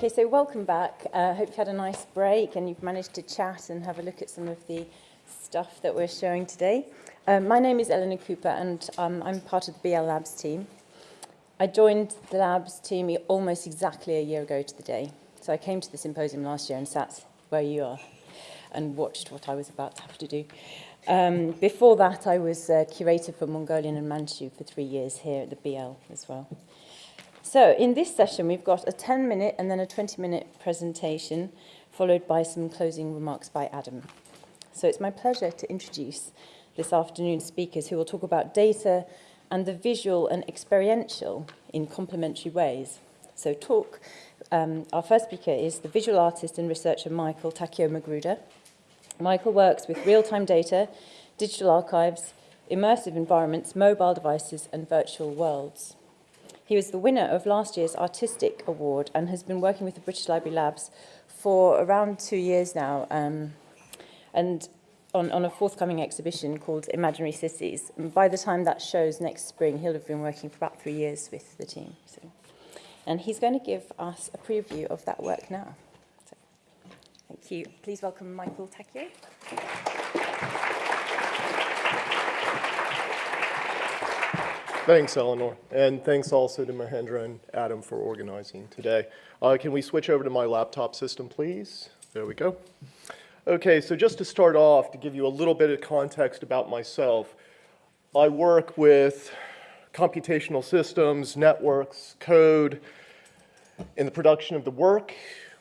Okay, so welcome back. I uh, hope you had a nice break and you've managed to chat and have a look at some of the stuff that we're showing today. Um, my name is Eleanor Cooper and um, I'm part of the BL Labs team. I joined the Labs team almost exactly a year ago to the day. So I came to the symposium last year and sat where you are and watched what I was about to have to do. Um, before that, I was uh, curator for Mongolian and Manchu for three years here at the BL as well. So in this session, we've got a 10 minute and then a 20 minute presentation, followed by some closing remarks by Adam. So it's my pleasure to introduce this afternoon's speakers who will talk about data and the visual and experiential in complementary ways. So talk, um, our first speaker is the visual artist and researcher Michael Takeo Magruder. Michael works with real-time data, digital archives, immersive environments, mobile devices and virtual worlds. He was the winner of last year's Artistic Award and has been working with the British Library Labs for around two years now um, and on, on a forthcoming exhibition called Imaginary Cities. And by the time that shows next spring, he'll have been working for about three years with the team. So. And he's going to give us a preview of that work now. So, thank you. Please welcome Michael Takeo. Thanks, Eleanor. And thanks also to Mahendra and Adam for organizing today. Uh, can we switch over to my laptop system, please? There we go. Okay, so just to start off, to give you a little bit of context about myself, I work with computational systems, networks, code, in the production of the work,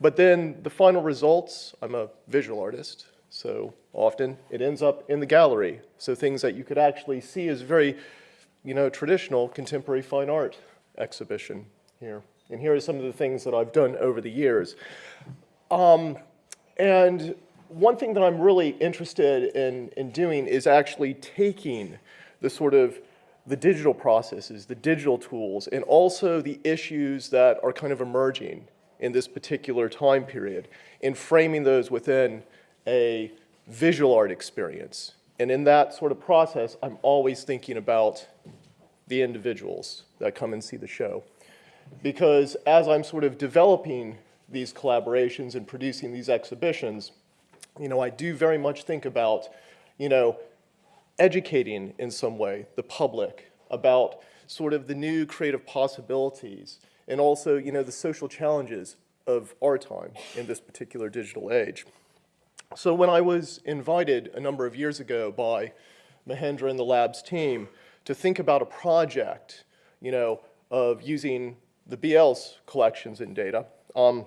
but then the final results, I'm a visual artist, so often it ends up in the gallery. So things that you could actually see is very you know, traditional contemporary fine art exhibition here. And here are some of the things that I've done over the years. Um, and one thing that I'm really interested in, in doing is actually taking the sort of the digital processes, the digital tools, and also the issues that are kind of emerging in this particular time period and framing those within a visual art experience. And in that sort of process, I'm always thinking about the individuals that come and see the show. Because as I'm sort of developing these collaborations and producing these exhibitions, you know, I do very much think about, you know, educating in some way the public about sort of the new creative possibilities and also, you know, the social challenges of our time in this particular digital age. So when I was invited a number of years ago by Mahendra and the labs team to think about a project, you know, of using the BL's collections and data, um,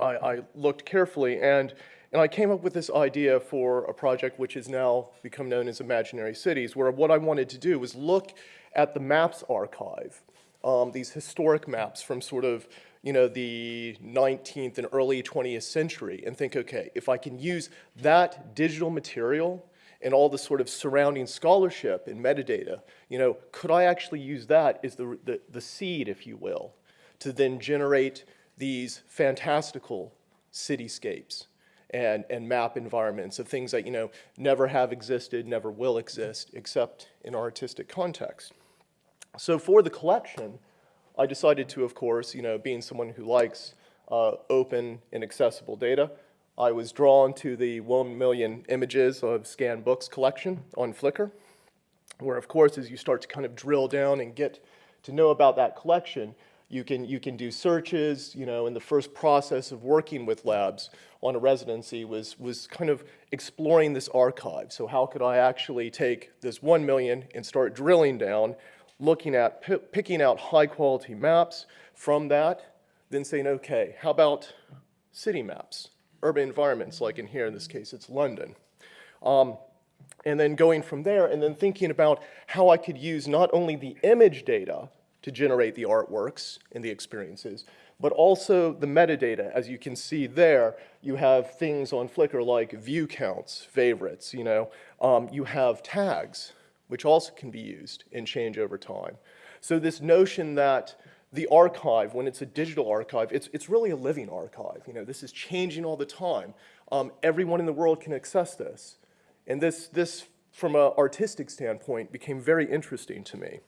I, I, looked carefully and, and I came up with this idea for a project which has now become known as Imaginary Cities, where what I wanted to do was look at the maps archive, um, these historic maps from sort of you know, the 19th and early 20th century and think, okay, if I can use that digital material and all the sort of surrounding scholarship and metadata, you know, could I actually use that as the, the, the seed, if you will, to then generate these fantastical cityscapes and, and map environments of things that, you know, never have existed, never will exist, except in artistic context. So for the collection, I decided to, of course, you know, being someone who likes uh, open and accessible data, I was drawn to the 1 million images of scanned books collection on Flickr, where of course as you start to kind of drill down and get to know about that collection, you can, you can do searches, you know, and the first process of working with labs on a residency was, was kind of exploring this archive. So how could I actually take this 1 million and start drilling down, looking at, picking out high quality maps from that, then saying, okay, how about city maps? urban environments, like in here, in this case, it's London. Um, and then going from there and then thinking about how I could use not only the image data to generate the artworks and the experiences, but also the metadata. As you can see there, you have things on Flickr like view counts, favorites, you know. Um, you have tags, which also can be used and change over time. So this notion that the archive, when it's a digital archive, it's, it's really a living archive. You know, this is changing all the time. Um, everyone in the world can access this. And this, this, from an artistic standpoint, became very interesting to me.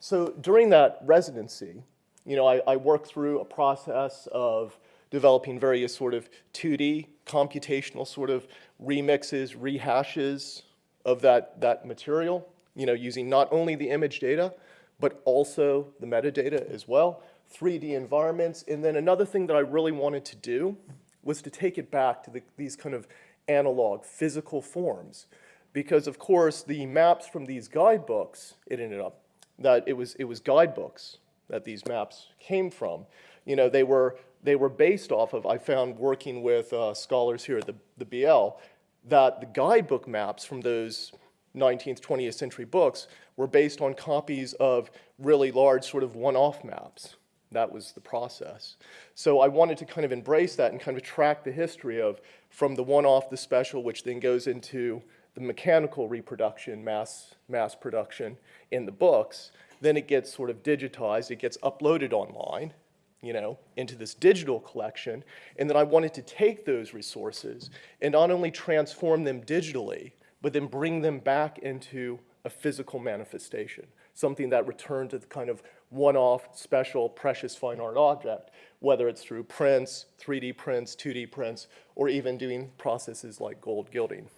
So during that residency, you know, I, I work through a process of developing various sort of 2D computational sort of remixes, rehashes of that, that material, you know, using not only the image data, but also the metadata as well, 3D environments. And then another thing that I really wanted to do was to take it back to the, these kind of analog physical forms. Because of course, the maps from these guidebooks, it ended up that it was, it was guidebooks that these maps came from. You know, they were, they were based off of, I found working with uh, scholars here at the, the BL, that the guidebook maps from those 19th, 20th century books were based on copies of really large sort of one-off maps. That was the process. So I wanted to kind of embrace that and kind of track the history of from the one-off, the special, which then goes into the mechanical reproduction, mass, mass production in the books. Then it gets sort of digitized, it gets uploaded online, you know, into this digital collection. And then I wanted to take those resources and not only transform them digitally, but then bring them back into a physical manifestation, something that returned to the kind of one-off, special, precious fine art object, whether it's through prints, 3D prints, 2D prints, or even doing processes like gold gilding.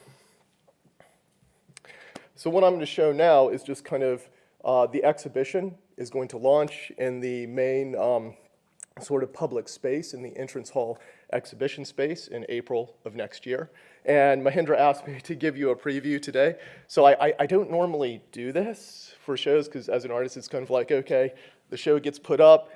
So what I'm going to show now is just kind of uh, the exhibition is going to launch in the main um, sort of public space in the entrance hall exhibition space in April of next year. And Mahendra asked me to give you a preview today. So I, I, I don't normally do this for shows because as an artist, it's kind of like, okay, the show gets put up,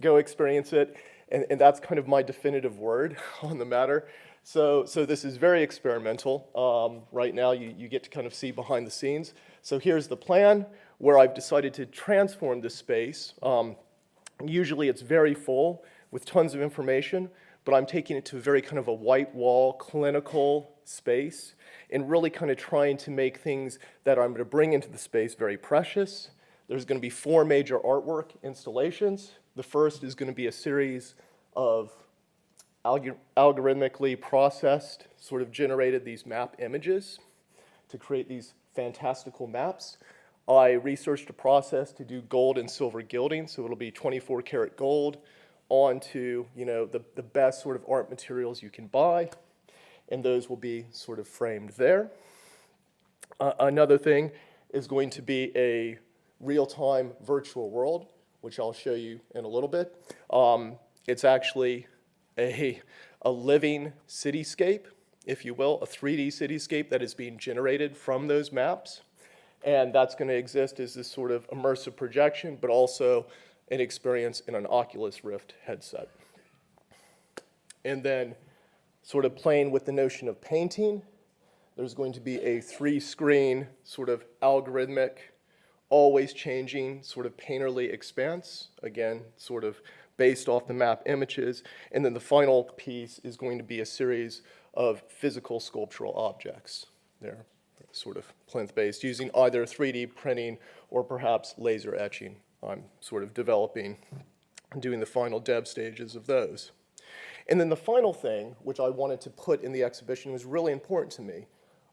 go experience it. And, and that's kind of my definitive word on the matter. So, so this is very experimental. Um, right now, you, you get to kind of see behind the scenes. So here's the plan where I've decided to transform the space. Um, usually it's very full with tons of information, but I'm taking it to very kind of a white wall, clinical space, and really kind of trying to make things that I'm going to bring into the space very precious. There's going to be four major artwork installations. The first is going to be a series of algor algorithmically processed, sort of generated these map images to create these fantastical maps. I researched a process to do gold and silver gilding, so it'll be 24 karat gold onto you know the, the best sort of art materials you can buy, and those will be sort of framed there. Uh, another thing is going to be a real-time virtual world, which I'll show you in a little bit. Um, it's actually a, a living cityscape, if you will, a 3D cityscape that is being generated from those maps. And that's going to exist as this sort of immersive projection, but also an experience in an Oculus Rift headset. And then sort of playing with the notion of painting, there's going to be a three-screen sort of algorithmic, always changing sort of painterly expanse. Again, sort of based off the map images. And then the final piece is going to be a series of physical sculptural objects. They're sort of plinth-based, using either 3D printing or perhaps laser etching. I'm sort of developing and doing the final dev stages of those. And then the final thing, which I wanted to put in the exhibition, was really important to me,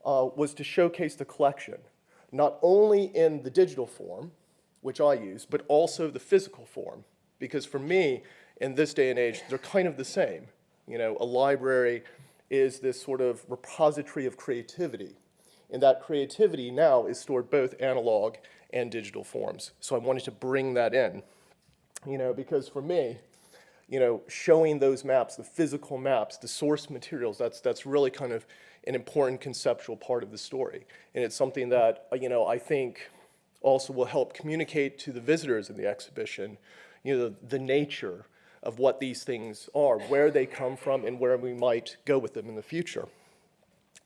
uh, was to showcase the collection, not only in the digital form, which I use, but also the physical form. Because for me, in this day and age, they're kind of the same. You know, a library is this sort of repository of creativity. And that creativity now is stored both analog and digital forms. So I wanted to bring that in, you know, because for me, you know, showing those maps, the physical maps, the source materials, that's, that's really kind of an important conceptual part of the story. And it's something that, uh, you know, I think also will help communicate to the visitors in the exhibition you know, the, the nature of what these things are, where they come from, and where we might go with them in the future.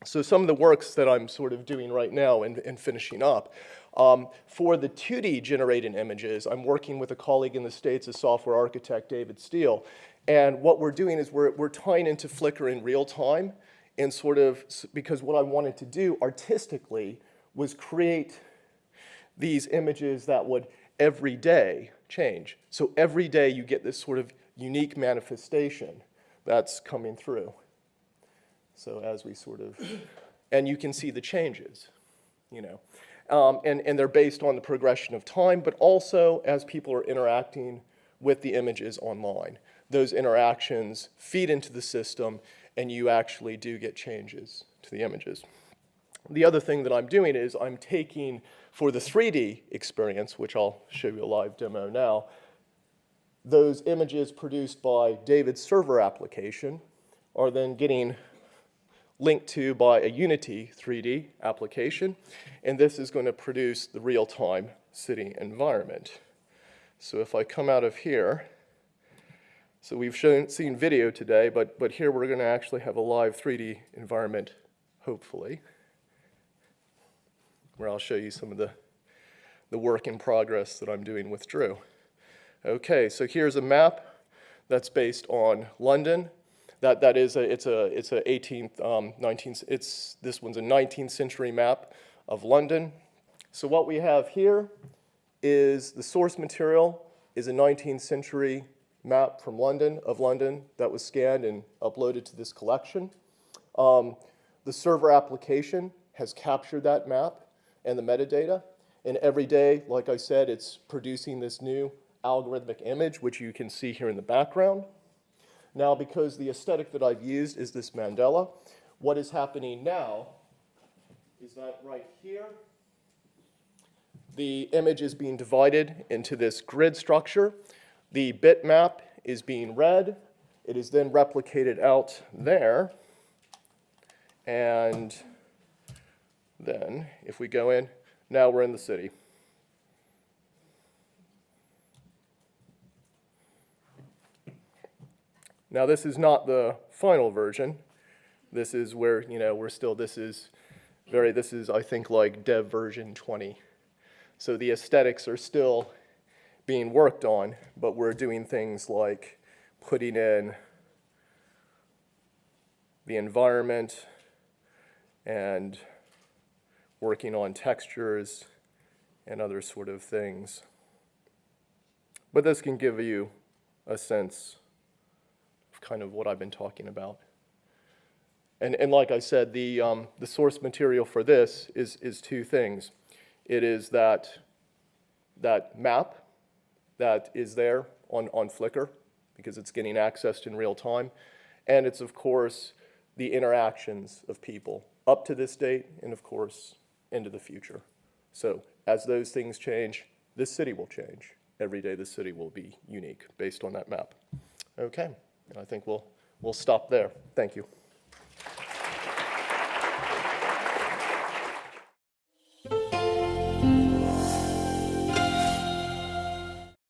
So some of the works that I'm sort of doing right now and, and finishing up, um, for the 2D generated images, I'm working with a colleague in the States, a software architect, David Steele, and what we're doing is we're, we're tying into Flickr in real time and sort of, because what I wanted to do artistically was create these images that would every day change. So every day you get this sort of unique manifestation that's coming through. So as we sort of, and you can see the changes, you know. Um, and, and they're based on the progression of time, but also as people are interacting with the images online. Those interactions feed into the system and you actually do get changes to the images. The other thing that I'm doing is I'm taking, for the 3D experience, which I'll show you a live demo now, those images produced by David's server application are then getting linked to by a Unity 3D application, and this is going to produce the real-time city environment. So if I come out of here, so we've shown, seen video today, but, but here we're going to actually have a live 3D environment, hopefully, where I'll show you some of the, the work in progress that I'm doing with Drew. Okay, so here's a map that's based on London. That, that is a, it's a, it's a 18th, um, 19th, it's, this one's a 19th century map of London. So what we have here is the source material is a 19th century map from London, of London, that was scanned and uploaded to this collection. Um, the server application has captured that map and the metadata, and every day, like I said, it's producing this new algorithmic image, which you can see here in the background. Now, because the aesthetic that I've used is this mandala, what is happening now is that right here, the image is being divided into this grid structure. The bitmap is being read. It is then replicated out there. And then, if we go in, now we're in the city. Now, this is not the final version. This is where, you know, we're still, this is very, this is, I think, like dev version 20. So the aesthetics are still being worked on, but we're doing things like putting in the environment and working on textures and other sort of things. But this can give you a sense kind of what I've been talking about. And, and like I said, the, um, the source material for this is, is two things. It is that, that map that is there on, on Flickr because it's getting accessed in real time. And it's, of course, the interactions of people up to this date and, of course, into the future. So as those things change, this city will change. Every day the city will be unique based on that map. Okay, and I think we'll, we'll stop there. Thank you.